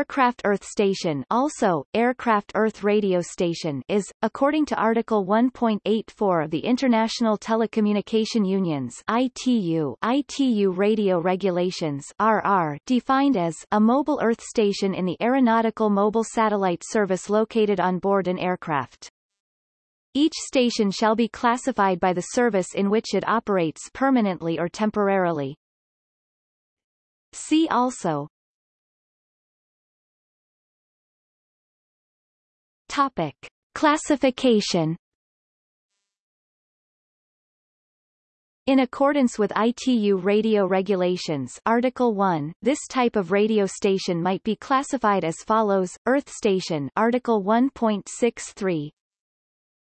Aircraft Earth Station also, Aircraft Earth Radio Station is, according to Article 1.84 of the International Telecommunication Union's ITU, ITU Radio Regulations RR, defined as a mobile Earth station in the aeronautical mobile satellite service located on board an aircraft. Each station shall be classified by the service in which it operates permanently or temporarily. See also Topic. Classification. In accordance with ITU radio regulations Article 1, this type of radio station might be classified as follows: Earth station Article 1.63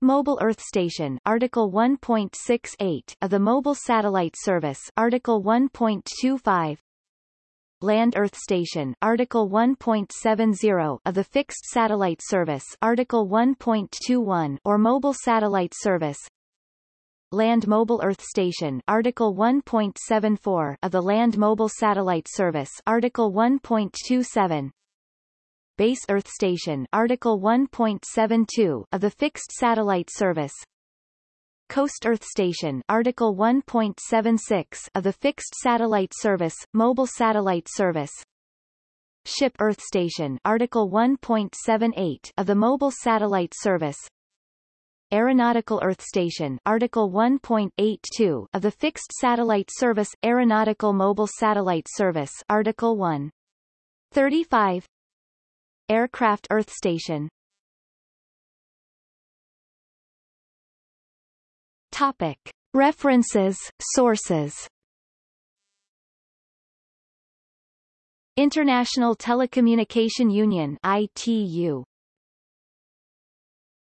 Mobile Earth Station Article 1.68 of the Mobile Satellite Service Article 1.25 Land Earth Station Article 1.70 of the Fixed Satellite Service Article 1.21 or Mobile Satellite Service. Land Mobile Earth Station Article 1.74 of the Land Mobile Satellite Service Article 1.27 Base Earth Station Article 1.72 of the Fixed Satellite Service Coast Earth Station Article 1.76 of the Fixed Satellite Service, Mobile Satellite Service Ship Earth Station Article 1.78 of the Mobile Satellite Service Aeronautical Earth Station Article 1.82 of the Fixed Satellite Service Aeronautical Mobile Satellite Service Article 1. 35 Aircraft Earth Station Topic. References, sources International Telecommunication Union ITU